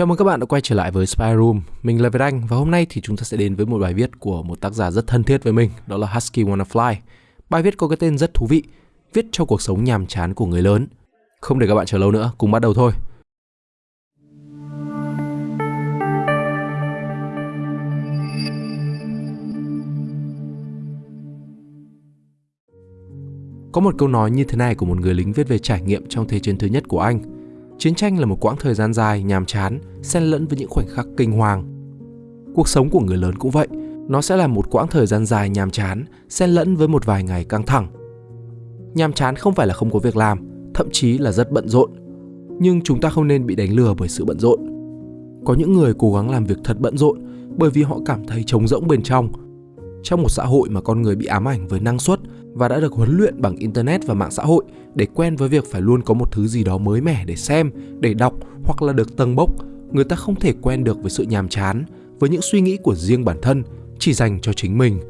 Chào mừng các bạn đã quay trở lại với Spy Room. Mình là Việt Anh và hôm nay thì chúng ta sẽ đến với một bài viết của một tác giả rất thân thiết với mình, đó là Husky Wanna Fly. Bài viết có cái tên rất thú vị, viết cho cuộc sống nhàm chán của người lớn. Không để các bạn chờ lâu nữa, cùng bắt đầu thôi. Có một câu nói như thế này của một người lính viết về trải nghiệm trong Thế chiến thứ nhất của Anh. Chiến tranh là một quãng thời gian dài, nhàm chán, xen lẫn với những khoảnh khắc kinh hoàng. Cuộc sống của người lớn cũng vậy, nó sẽ là một quãng thời gian dài nhàm chán, xen lẫn với một vài ngày căng thẳng. Nhàm chán không phải là không có việc làm, thậm chí là rất bận rộn. Nhưng chúng ta không nên bị đánh lừa bởi sự bận rộn. Có những người cố gắng làm việc thật bận rộn bởi vì họ cảm thấy trống rỗng bên trong. Trong một xã hội mà con người bị ám ảnh với năng suất, và đã được huấn luyện bằng internet và mạng xã hội để quen với việc phải luôn có một thứ gì đó mới mẻ để xem, để đọc hoặc là được tầng bốc, người ta không thể quen được với sự nhàm chán, với những suy nghĩ của riêng bản thân chỉ dành cho chính mình.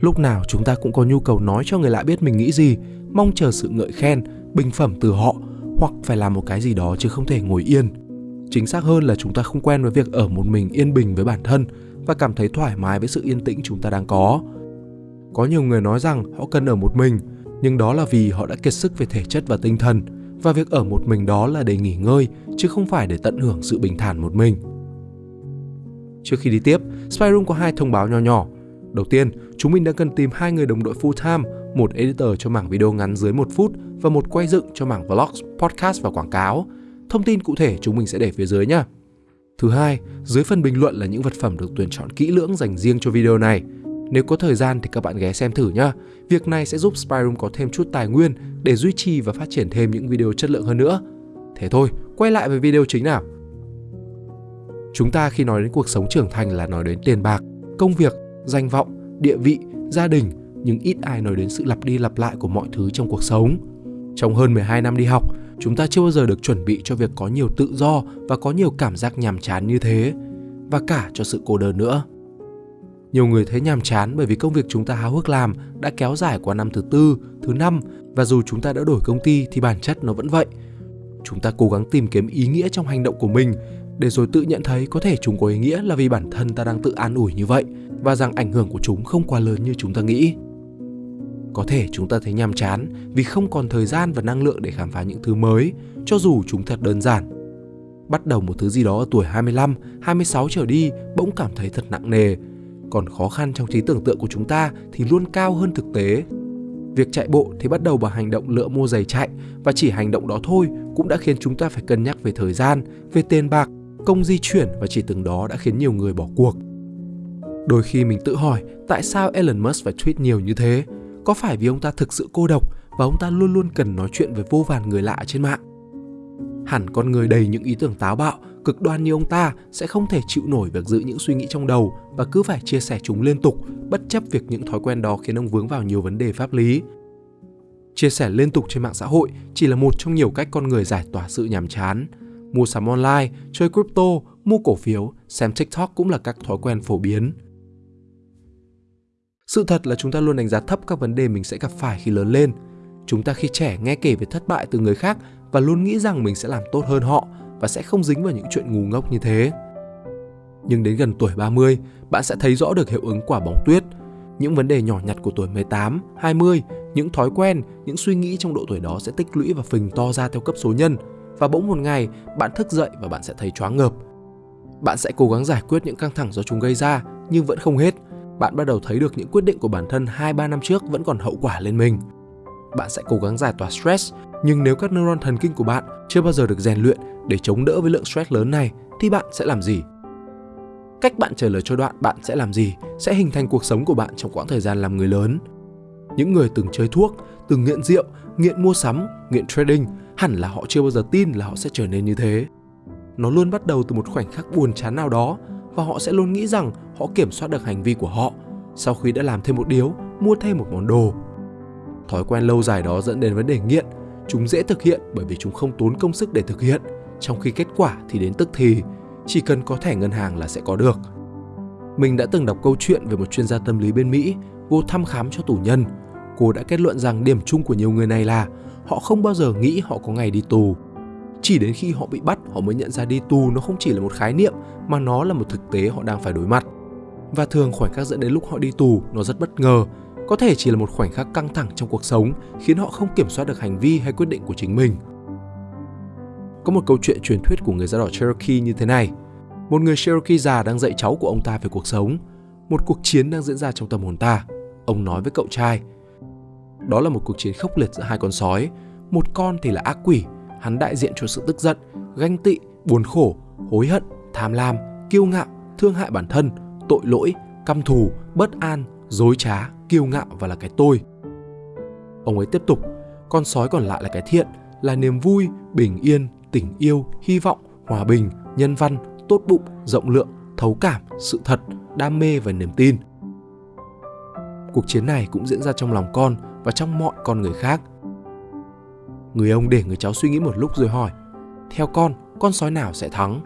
Lúc nào chúng ta cũng có nhu cầu nói cho người lạ biết mình nghĩ gì, mong chờ sự ngợi khen, bình phẩm từ họ hoặc phải làm một cái gì đó chứ không thể ngồi yên. Chính xác hơn là chúng ta không quen với việc ở một mình yên bình với bản thân và cảm thấy thoải mái với sự yên tĩnh chúng ta đang có có nhiều người nói rằng họ cần ở một mình, nhưng đó là vì họ đã kiệt sức về thể chất và tinh thần, và việc ở một mình đó là để nghỉ ngơi, chứ không phải để tận hưởng sự bình thản một mình. Trước khi đi tiếp, Spyroom có hai thông báo nho nhỏ. Đầu tiên, chúng mình đang cần tìm hai người đồng đội full time, một editor cho mảng video ngắn dưới một phút và một quay dựng cho mảng vlogs, podcast và quảng cáo. Thông tin cụ thể chúng mình sẽ để phía dưới nhé. Thứ hai, dưới phần bình luận là những vật phẩm được tuyển chọn kỹ lưỡng dành riêng cho video này. Nếu có thời gian thì các bạn ghé xem thử nhá. Việc này sẽ giúp Spyroom có thêm chút tài nguyên để duy trì và phát triển thêm những video chất lượng hơn nữa. Thế thôi, quay lại với video chính nào. Chúng ta khi nói đến cuộc sống trưởng thành là nói đến tiền bạc, công việc, danh vọng, địa vị, gia đình, nhưng ít ai nói đến sự lặp đi lặp lại của mọi thứ trong cuộc sống. Trong hơn 12 năm đi học, chúng ta chưa bao giờ được chuẩn bị cho việc có nhiều tự do và có nhiều cảm giác nhàm chán như thế, và cả cho sự cô đơn nữa. Nhiều người thấy nhàm chán bởi vì công việc chúng ta háo hức làm đã kéo dài qua năm thứ tư, thứ năm và dù chúng ta đã đổi công ty thì bản chất nó vẫn vậy. Chúng ta cố gắng tìm kiếm ý nghĩa trong hành động của mình để rồi tự nhận thấy có thể chúng có ý nghĩa là vì bản thân ta đang tự an ủi như vậy và rằng ảnh hưởng của chúng không quá lớn như chúng ta nghĩ. Có thể chúng ta thấy nhàm chán vì không còn thời gian và năng lượng để khám phá những thứ mới, cho dù chúng thật đơn giản. Bắt đầu một thứ gì đó ở tuổi 25, 26 trở đi bỗng cảm thấy thật nặng nề còn khó khăn trong trí tưởng tượng của chúng ta thì luôn cao hơn thực tế. Việc chạy bộ thì bắt đầu bằng hành động lựa mua giày chạy và chỉ hành động đó thôi cũng đã khiến chúng ta phải cân nhắc về thời gian, về tiền bạc, công di chuyển và chỉ từng đó đã khiến nhiều người bỏ cuộc. Đôi khi mình tự hỏi tại sao Elon Musk phải tweet nhiều như thế? Có phải vì ông ta thực sự cô độc và ông ta luôn luôn cần nói chuyện với vô vàn người lạ trên mạng? Hẳn con người đầy những ý tưởng táo bạo cực đoan như ông ta sẽ không thể chịu nổi việc giữ những suy nghĩ trong đầu và cứ phải chia sẻ chúng liên tục, bất chấp việc những thói quen đó khiến ông vướng vào nhiều vấn đề pháp lý. Chia sẻ liên tục trên mạng xã hội chỉ là một trong nhiều cách con người giải tỏa sự nhàm chán. Mua sắm online, chơi crypto, mua cổ phiếu, xem TikTok cũng là các thói quen phổ biến. Sự thật là chúng ta luôn đánh giá thấp các vấn đề mình sẽ gặp phải khi lớn lên. Chúng ta khi trẻ nghe kể về thất bại từ người khác và luôn nghĩ rằng mình sẽ làm tốt hơn họ và sẽ không dính vào những chuyện ngu ngốc như thế. Nhưng đến gần tuổi 30, bạn sẽ thấy rõ được hiệu ứng quả bóng tuyết. Những vấn đề nhỏ nhặt của tuổi 18, 20, những thói quen, những suy nghĩ trong độ tuổi đó sẽ tích lũy và phình to ra theo cấp số nhân. Và bỗng một ngày, bạn thức dậy và bạn sẽ thấy choáng ngợp. Bạn sẽ cố gắng giải quyết những căng thẳng do chúng gây ra, nhưng vẫn không hết. Bạn bắt đầu thấy được những quyết định của bản thân 2-3 năm trước vẫn còn hậu quả lên mình. Bạn sẽ cố gắng giải tỏa stress, nhưng nếu các neuron thần kinh của bạn chưa bao giờ được rèn luyện để chống đỡ với lượng stress lớn này thì bạn sẽ làm gì? Cách bạn trả lời cho đoạn bạn sẽ làm gì sẽ hình thành cuộc sống của bạn trong quãng thời gian làm người lớn. Những người từng chơi thuốc, từng nghiện rượu, nghiện mua sắm, nghiện trading hẳn là họ chưa bao giờ tin là họ sẽ trở nên như thế. Nó luôn bắt đầu từ một khoảnh khắc buồn chán nào đó và họ sẽ luôn nghĩ rằng họ kiểm soát được hành vi của họ sau khi đã làm thêm một điếu, mua thêm một món đồ. Thói quen lâu dài đó dẫn đến vấn đề nghiện. Chúng dễ thực hiện bởi vì chúng không tốn công sức để thực hiện trong khi kết quả thì đến tức thì, chỉ cần có thẻ ngân hàng là sẽ có được. Mình đã từng đọc câu chuyện về một chuyên gia tâm lý bên Mỹ vô thăm khám cho tù nhân. Cô đã kết luận rằng điểm chung của nhiều người này là họ không bao giờ nghĩ họ có ngày đi tù. Chỉ đến khi họ bị bắt, họ mới nhận ra đi tù nó không chỉ là một khái niệm mà nó là một thực tế họ đang phải đối mặt. Và thường khoảnh khắc dẫn đến lúc họ đi tù nó rất bất ngờ, có thể chỉ là một khoảnh khắc căng thẳng trong cuộc sống khiến họ không kiểm soát được hành vi hay quyết định của chính mình. Có một câu chuyện truyền thuyết của người da đỏ Cherokee như thế này. Một người Cherokee già đang dạy cháu của ông ta về cuộc sống. Một cuộc chiến đang diễn ra trong tâm hồn ta. Ông nói với cậu trai. Đó là một cuộc chiến khốc liệt giữa hai con sói. Một con thì là ác quỷ, hắn đại diện cho sự tức giận, ganh tị, buồn khổ, hối hận, tham lam, kiêu ngạo, thương hại bản thân, tội lỗi, căm thù, bất an, dối trá, kiêu ngạo và là cái tôi. Ông ấy tiếp tục, con sói còn lại là cái thiện, là niềm vui, bình yên, tình yêu, hy vọng, hòa bình, nhân văn, tốt bụng, rộng lượng, thấu cảm, sự thật, đam mê và niềm tin. Cuộc chiến này cũng diễn ra trong lòng con và trong mọi con người khác. Người ông để người cháu suy nghĩ một lúc rồi hỏi, theo con, con sói nào sẽ thắng?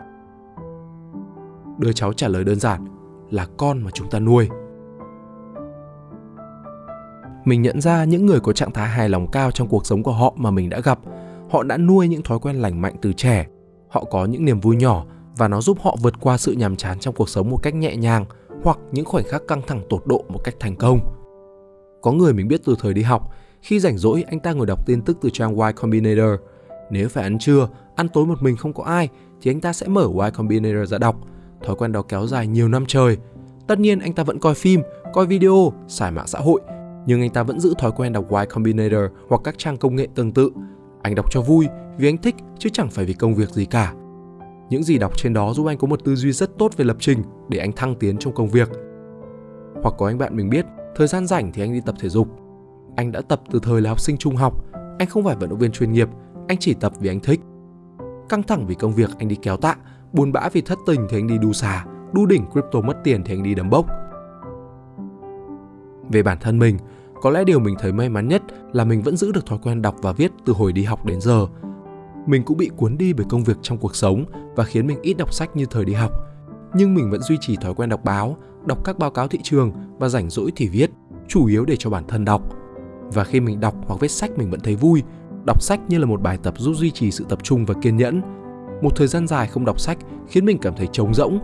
Đứa cháu trả lời đơn giản, là con mà chúng ta nuôi. Mình nhận ra những người có trạng thái hài lòng cao trong cuộc sống của họ mà mình đã gặp, họ đã nuôi những thói quen lành mạnh từ trẻ. Họ có những niềm vui nhỏ và nó giúp họ vượt qua sự nhàm chán trong cuộc sống một cách nhẹ nhàng hoặc những khoảnh khắc căng thẳng tột độ một cách thành công. Có người mình biết từ thời đi học, khi rảnh rỗi anh ta ngồi đọc tin tức từ trang Y Combinator. Nếu phải ăn trưa, ăn tối một mình không có ai thì anh ta sẽ mở Y Combinator ra đọc. Thói quen đó kéo dài nhiều năm trời. Tất nhiên anh ta vẫn coi phim, coi video, xài mạng xã hội, nhưng anh ta vẫn giữ thói quen đọc Y Combinator hoặc các trang công nghệ tương tự. Anh đọc cho vui, vì anh thích chứ chẳng phải vì công việc gì cả. Những gì đọc trên đó giúp anh có một tư duy rất tốt về lập trình để anh thăng tiến trong công việc. Hoặc có anh bạn mình biết, thời gian rảnh thì anh đi tập thể dục. Anh đã tập từ thời là học sinh trung học, anh không phải vận động viên chuyên nghiệp, anh chỉ tập vì anh thích. Căng thẳng vì công việc anh đi kéo tạ, buồn bã vì thất tình thì anh đi đu xà, đu đỉnh crypto mất tiền thì anh đi đấm bốc. Về bản thân mình, có lẽ điều mình thấy may mắn nhất là mình vẫn giữ được thói quen đọc và viết từ hồi đi học đến giờ. Mình cũng bị cuốn đi bởi công việc trong cuộc sống và khiến mình ít đọc sách như thời đi học. Nhưng mình vẫn duy trì thói quen đọc báo, đọc các báo cáo thị trường và rảnh rỗi thì viết, chủ yếu để cho bản thân đọc. Và khi mình đọc hoặc viết sách mình vẫn thấy vui, đọc sách như là một bài tập giúp duy trì sự tập trung và kiên nhẫn. Một thời gian dài không đọc sách khiến mình cảm thấy trống rỗng.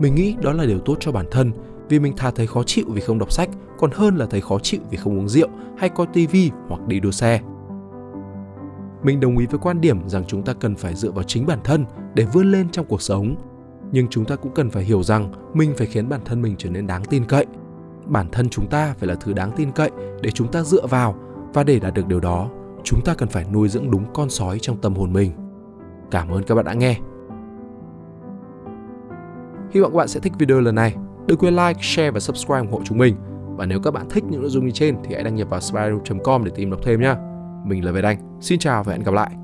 Mình nghĩ đó là điều tốt cho bản thân vì mình thà thấy khó chịu vì không đọc sách còn hơn là thấy khó chịu vì không uống rượu hay coi tivi hoặc đi đua xe. Mình đồng ý với quan điểm rằng chúng ta cần phải dựa vào chính bản thân để vươn lên trong cuộc sống. Nhưng chúng ta cũng cần phải hiểu rằng mình phải khiến bản thân mình trở nên đáng tin cậy. Bản thân chúng ta phải là thứ đáng tin cậy để chúng ta dựa vào và để đạt được điều đó, chúng ta cần phải nuôi dưỡng đúng con sói trong tâm hồn mình. Cảm ơn các bạn đã nghe. Hy vọng các bạn sẽ thích video lần này. Đừng quên like, share và subscribe ủng hộ chúng mình. Và nếu các bạn thích những nội dung như trên thì hãy đăng nhập vào spyroom.com để tìm đọc thêm nhé. Mình là Việt Anh. Xin chào và hẹn gặp lại.